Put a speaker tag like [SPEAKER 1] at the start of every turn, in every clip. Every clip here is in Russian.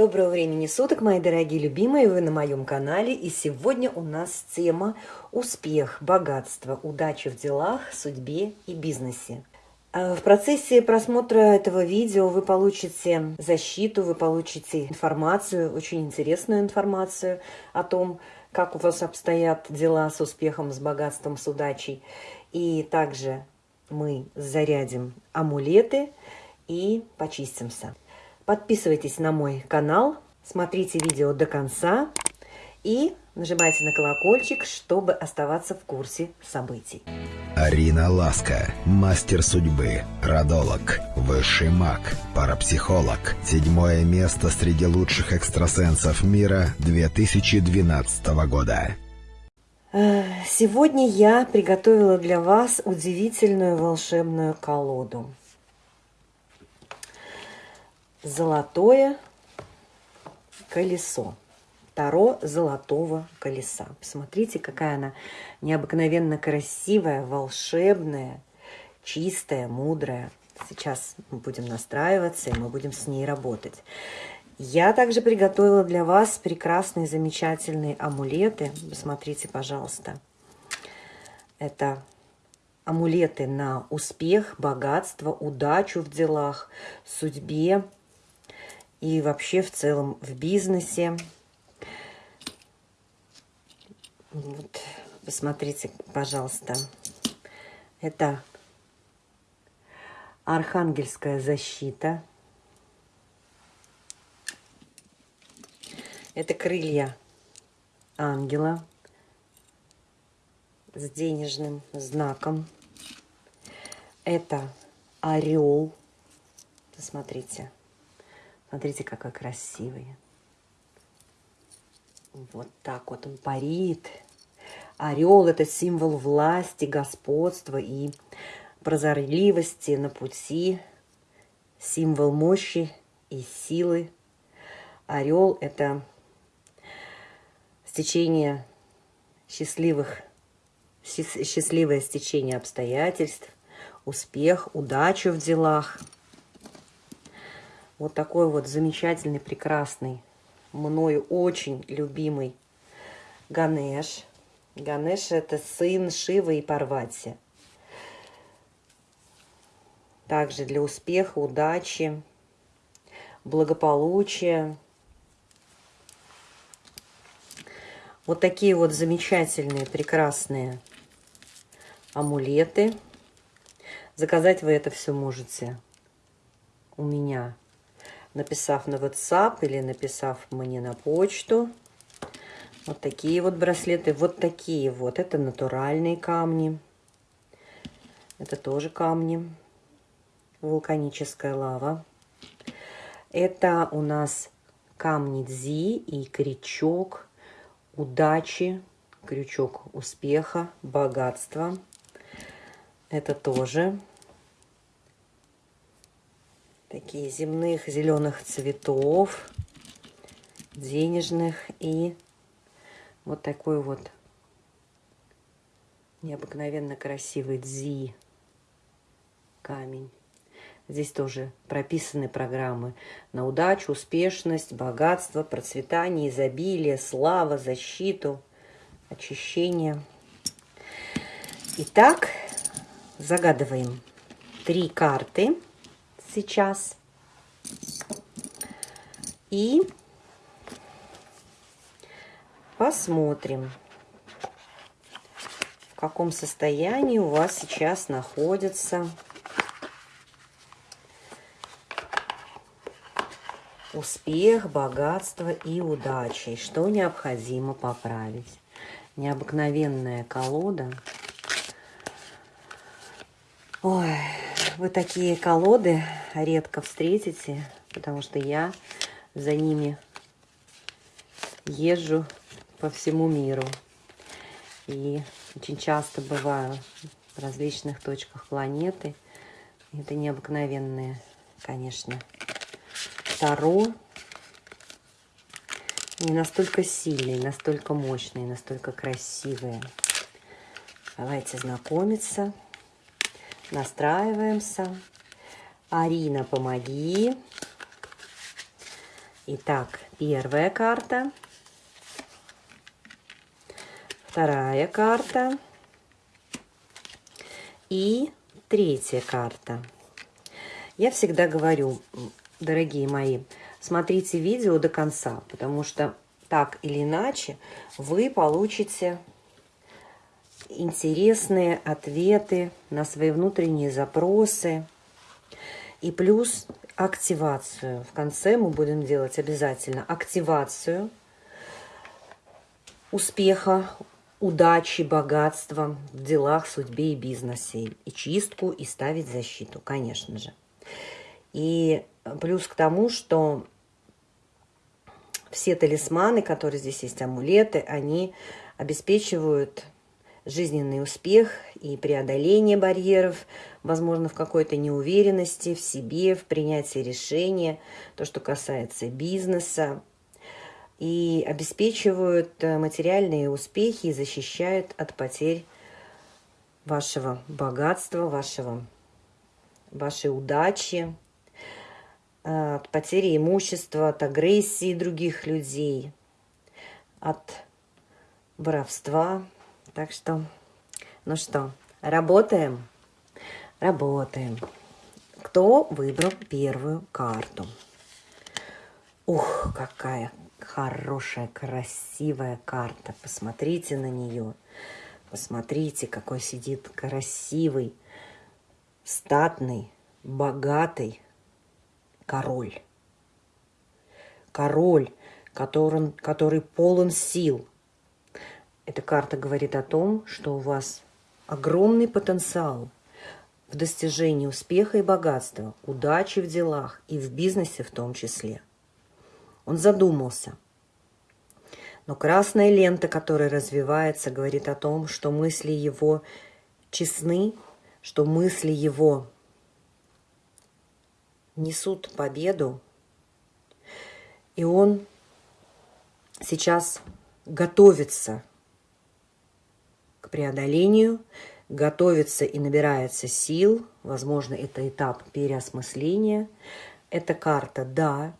[SPEAKER 1] Доброго времени суток, мои дорогие любимые, вы на моем канале. И сегодня у нас тема «Успех, богатство, удача в делах, судьбе и бизнесе». А в процессе просмотра этого видео вы получите защиту, вы получите информацию, очень интересную информацию о том, как у вас обстоят дела с успехом, с богатством, с удачей. И также мы зарядим амулеты и почистимся. Подписывайтесь на мой канал, смотрите видео до конца и нажимайте на колокольчик, чтобы оставаться в курсе событий.
[SPEAKER 2] Арина Ласка, мастер судьбы, родолог, высший маг, парапсихолог. Седьмое место среди лучших экстрасенсов мира 2012 года.
[SPEAKER 1] Э, сегодня я приготовила для вас удивительную волшебную колоду золотое колесо. Таро золотого колеса. Посмотрите, какая она необыкновенно красивая, волшебная, чистая, мудрая. Сейчас мы будем настраиваться, и мы будем с ней работать. Я также приготовила для вас прекрасные, замечательные амулеты. Посмотрите, пожалуйста. Это амулеты на успех, богатство, удачу в делах, судьбе, и вообще в целом в бизнесе. Вот, посмотрите, пожалуйста. Это архангельская защита. Это крылья ангела с денежным знаком. Это орел. Посмотрите. Смотрите, какой красивый. Вот так вот он парит. Орел – это символ власти, господства и прозорливости на пути, символ мощи и силы. Орел – это стечение счастливых, счастливое стечение обстоятельств, успех, удачу в делах – вот такой вот замечательный, прекрасный, мною очень любимый Ганеш. Ганеш – это сын Шивы и Парвати. Также для успеха, удачи, благополучия. Вот такие вот замечательные, прекрасные амулеты. Заказать вы это все можете у меня написав на WhatsApp или написав мне на почту. Вот такие вот браслеты, вот такие вот. Это натуральные камни. Это тоже камни. Вулканическая лава. Это у нас камни дзи и крючок удачи, крючок успеха, богатства. Это тоже такие земных зеленых цветов, денежных и вот такой вот необыкновенно красивый дзи камень. Здесь тоже прописаны программы на удачу, успешность, богатство, процветание, изобилие, слава, защиту, очищение. Итак, загадываем три карты сейчас. И посмотрим, в каком состоянии у вас сейчас находится успех, богатство и удача. И что необходимо поправить. Необыкновенная колода. Ой, вы такие колоды редко встретите, потому что я за ними езжу по всему миру. И очень часто бываю в различных точках планеты. Это необыкновенные, конечно, Таро. Не настолько сильные, настолько мощные, настолько красивые. Давайте знакомиться. Настраиваемся. Арина, помоги. Итак, первая карта. Вторая карта. И третья карта. Я всегда говорю, дорогие мои, смотрите видео до конца, потому что так или иначе вы получите интересные ответы на свои внутренние запросы. И плюс активацию. В конце мы будем делать обязательно активацию успеха, удачи, богатства в делах, судьбе и бизнесе. И чистку, и ставить защиту, конечно же. И плюс к тому, что все талисманы, которые здесь есть, амулеты, они обеспечивают жизненный успех и преодоление барьеров, возможно, в какой-то неуверенности в себе, в принятии решения, то, что касается бизнеса, и обеспечивают э, материальные успехи и защищают от потерь вашего богатства, вашего, вашей удачи, э, от потери имущества, от агрессии других людей, от воровства. Так что, ну что, работаем? Работаем. Кто выбрал первую карту? Ух, какая хорошая, красивая карта. Посмотрите на нее. Посмотрите, какой сидит красивый, статный, богатый король. Король, который, который полон сил. Эта карта говорит о том, что у вас огромный потенциал в достижении успеха и богатства, удачи в делах и в бизнесе в том числе – он задумался. Но красная лента, которая развивается, говорит о том, что мысли его честны, что мысли его несут победу, и он сейчас готовится к преодолению, готовится и набирается сил. Возможно, это этап переосмысления. Эта карта «Да»,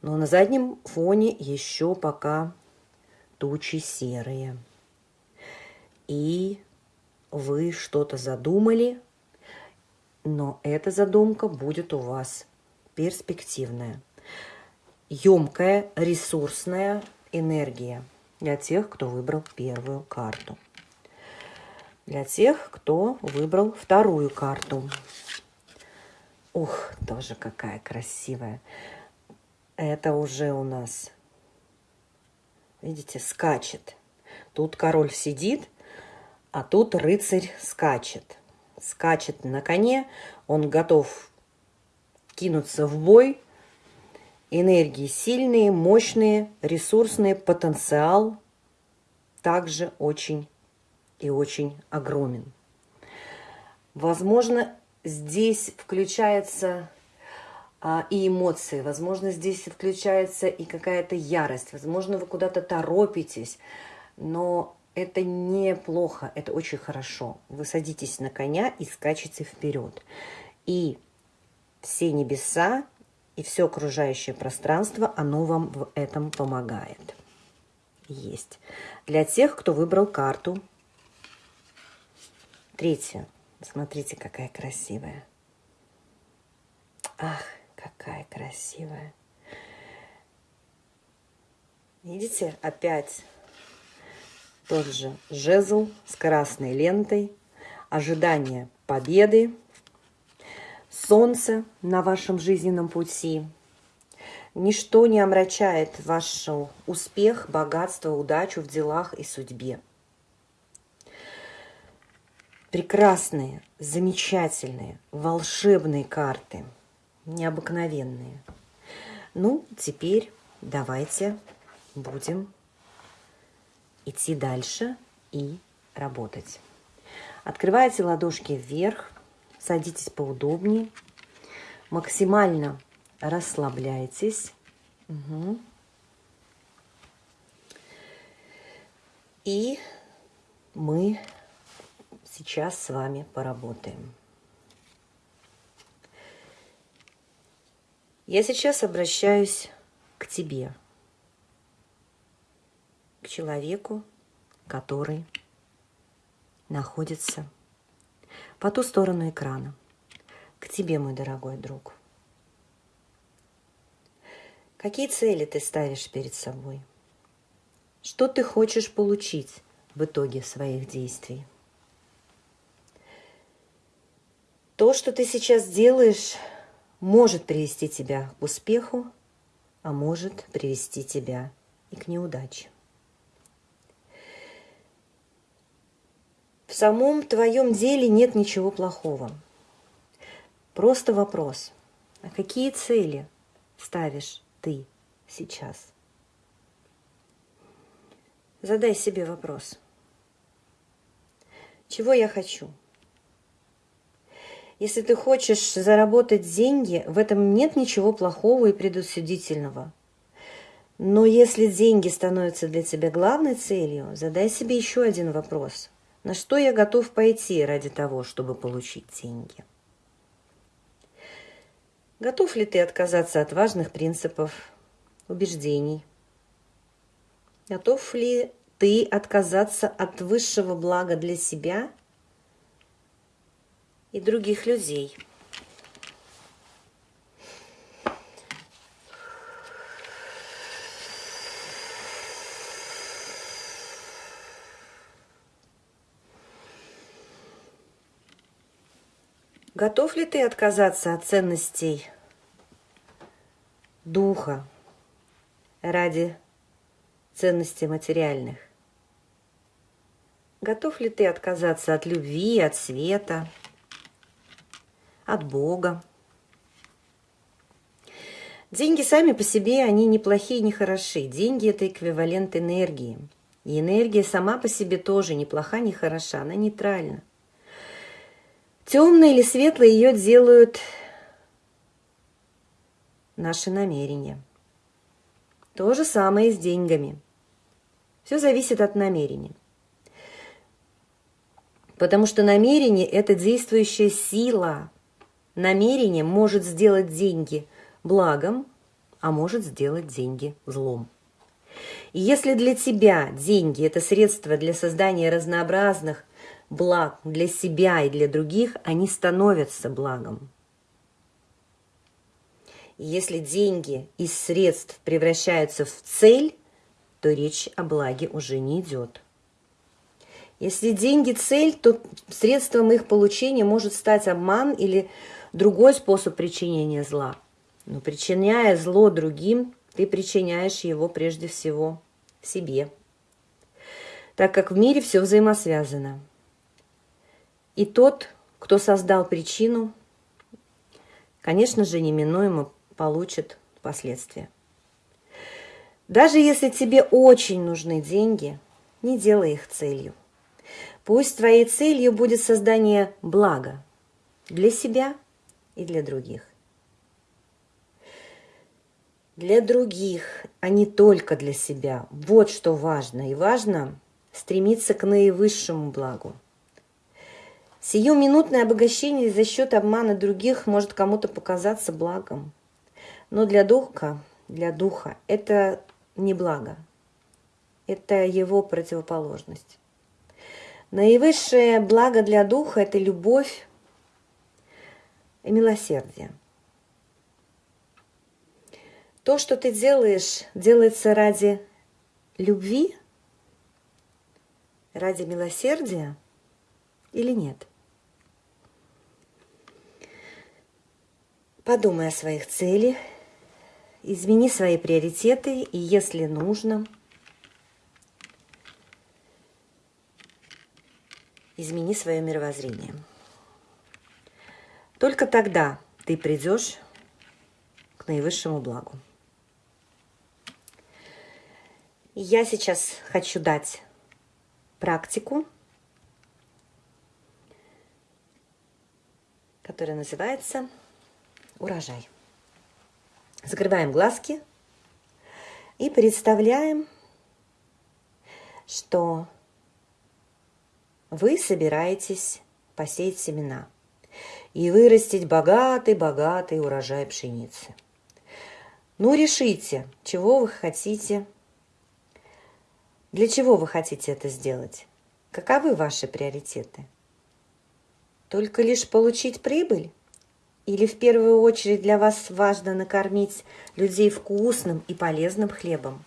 [SPEAKER 1] но на заднем фоне еще пока тучи серые. И вы что-то задумали, но эта задумка будет у вас перспективная. Емкая, ресурсная энергия для тех, кто выбрал первую карту. Для тех, кто выбрал вторую карту. Ух, тоже какая красивая. Это уже у нас, видите, скачет. Тут король сидит, а тут рыцарь скачет. Скачет на коне, он готов кинуться в бой. Энергии сильные, мощные, ресурсные, потенциал также очень и очень огромен. Возможно, здесь включается а, и эмоции. Возможно, здесь включается и какая-то ярость. Возможно, вы куда-то торопитесь, но это неплохо, это очень хорошо. Вы садитесь на коня и скачете вперед. И все небеса и все окружающее пространство, оно вам в этом помогает. Есть. Для тех, кто выбрал карту. Третья. Смотрите, какая красивая. Ах, Какая красивая. Видите, опять тот же жезл с красной лентой, ожидание победы, солнце на вашем жизненном пути. Ничто не омрачает ваш успех, богатство, удачу в делах и судьбе. Прекрасные, замечательные, волшебные карты – необыкновенные. Ну, теперь давайте будем идти дальше и работать. Открывайте ладошки вверх, садитесь поудобнее, максимально расслабляйтесь. Угу. И мы сейчас с вами поработаем. Я сейчас обращаюсь к тебе, к человеку, который находится по ту сторону экрана, к тебе, мой дорогой друг. Какие цели ты ставишь перед собой? Что ты хочешь получить в итоге своих действий? То, что ты сейчас делаешь, может привести тебя к успеху, а может привести тебя и к неудаче. В самом твоем деле нет ничего плохого. Просто вопрос, а какие цели ставишь ты сейчас? Задай себе вопрос. Чего я хочу? Если ты хочешь заработать деньги, в этом нет ничего плохого и предусудительного. Но если деньги становятся для тебя главной целью, задай себе еще один вопрос. На что я готов пойти ради того, чтобы получить деньги? Готов ли ты отказаться от важных принципов, убеждений? Готов ли ты отказаться от высшего блага для себя – и других людей. Готов ли ты отказаться от ценностей духа ради ценностей материальных? Готов ли ты отказаться от любви, от света, от Бога. Деньги сами по себе, они не плохие, не хороши. Деньги – это эквивалент энергии. И энергия сама по себе тоже не плоха, не хороша, она нейтральна. Темное или светлое ее делают наши намерения. То же самое и с деньгами. Все зависит от намерения. Потому что намерение – это действующая сила, намерение может сделать деньги благом, а может сделать деньги злом. И если для тебя деньги – это средство для создания разнообразных благ для себя и для других, они становятся благом. И если деньги из средств превращаются в цель, то речь о благе уже не идет. Если деньги – цель, то средством их получения может стать обман или другой способ причинения зла. Но причиняя зло другим, ты причиняешь его прежде всего себе, так как в мире все взаимосвязано. И тот, кто создал причину, конечно же, неминуемо получит последствия. Даже если тебе очень нужны деньги, не делай их целью. Пусть твоей целью будет создание блага для себя – и для других. Для других, а не только для себя. Вот что важно. И важно стремиться к наивысшему благу. Сиюминутное обогащение за счет обмана других может кому-то показаться благом. Но для духа, для духа это не благо. Это его противоположность. Наивысшее благо для духа – это любовь, и милосердие. То, что ты делаешь, делается ради любви, ради милосердия или нет? Подумай о своих целях, измени свои приоритеты и, если нужно, измени свое мировоззрение. Только тогда ты придешь к наивысшему благу. Я сейчас хочу дать практику, которая называется урожай. Закрываем глазки и представляем, что вы собираетесь посеять семена – и вырастить богатый-богатый урожай пшеницы. Ну, решите, чего вы хотите, для чего вы хотите это сделать, каковы ваши приоритеты. Только лишь получить прибыль? Или в первую очередь для вас важно накормить людей вкусным и полезным хлебом?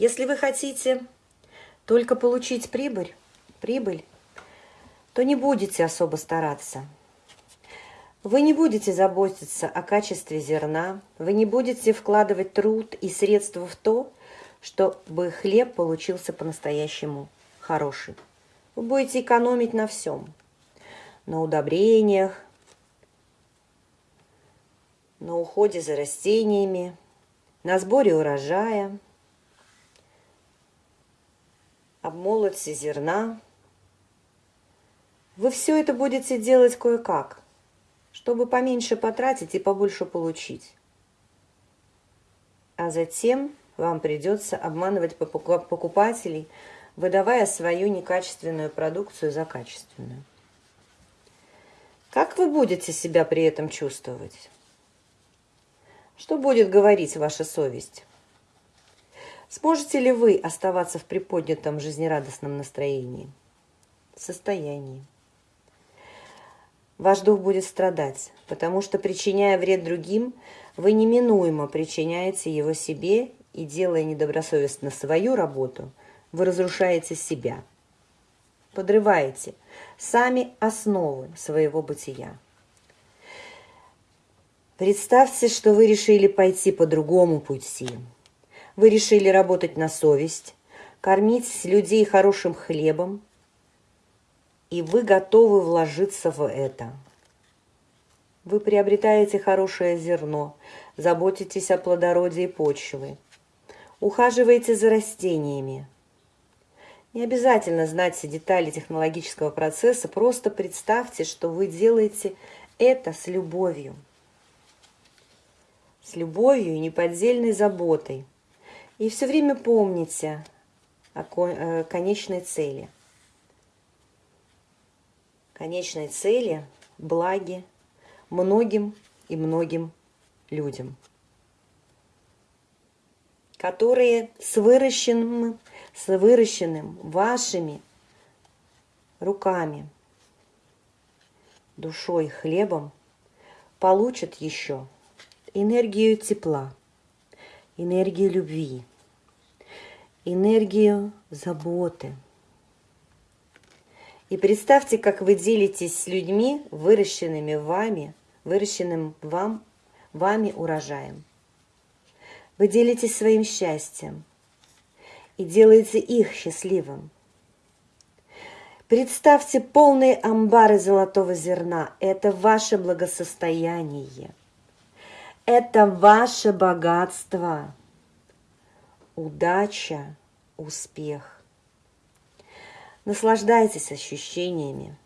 [SPEAKER 1] Если вы хотите только получить прибыль, прибыль, то не будете особо стараться. Вы не будете заботиться о качестве зерна, вы не будете вкладывать труд и средства в то, чтобы хлеб получился по-настоящему хороший. Вы будете экономить на всем. На удобрениях, на уходе за растениями, на сборе урожая – обмолоте зерна. Вы все это будете делать кое-как, чтобы поменьше потратить и побольше получить. А затем вам придется обманывать покупателей, выдавая свою некачественную продукцию за качественную. Как вы будете себя при этом чувствовать? Что будет говорить ваша совесть? Сможете ли вы оставаться в приподнятом жизнерадостном настроении, состоянии? Ваш дух будет страдать, потому что, причиняя вред другим, вы неминуемо причиняете его себе и, делая недобросовестно свою работу, вы разрушаете себя, подрываете сами основы своего бытия. Представьте, что вы решили пойти по другому пути – вы решили работать на совесть, кормить людей хорошим хлебом, и вы готовы вложиться в это. Вы приобретаете хорошее зерно, заботитесь о плодородии почвы, ухаживаете за растениями. Не обязательно знать все детали технологического процесса, просто представьте, что вы делаете это с любовью. С любовью и неподдельной заботой – и все время помните о э, конечной цели. Конечной цели – благи многим и многим людям, которые с выращенным, с выращенным вашими руками, душой, хлебом получат еще энергию тепла, энергию любви, энергию заботы. И представьте, как вы делитесь с людьми, выращенными вами, выращенным вам, вами урожаем. Вы делитесь своим счастьем и делаете их счастливым. Представьте полные амбары золотого зерна. Это ваше благосостояние. Это ваше богатство удача, успех. Наслаждайтесь ощущениями,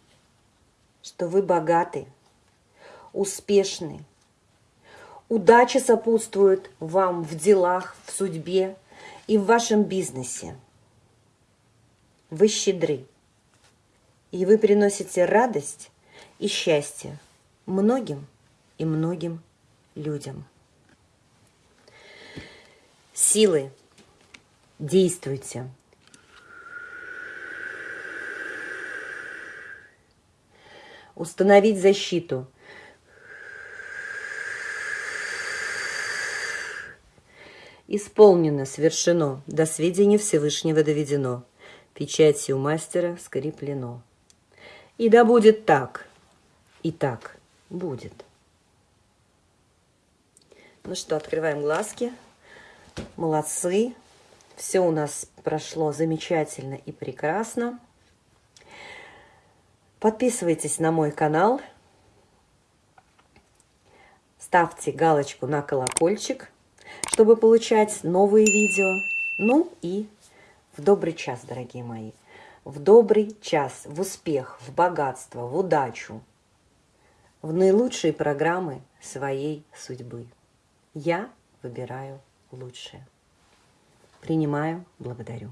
[SPEAKER 1] что вы богаты, успешны. Удача сопутствует вам в делах, в судьбе и в вашем бизнесе. Вы щедры, и вы приносите радость и счастье многим и многим людям. Силы Действуйте. Установить защиту. Исполнено, свершено, до сведения Всевышнего доведено, печатью мастера скреплено. И да будет так, и так будет. Ну что, открываем глазки. Молодцы. Все у нас прошло замечательно и прекрасно. Подписывайтесь на мой канал. Ставьте галочку на колокольчик, чтобы получать новые видео. Ну и в добрый час, дорогие мои. В добрый час, в успех, в богатство, в удачу, в наилучшие программы своей судьбы. Я выбираю лучшее. Принимаю, благодарю.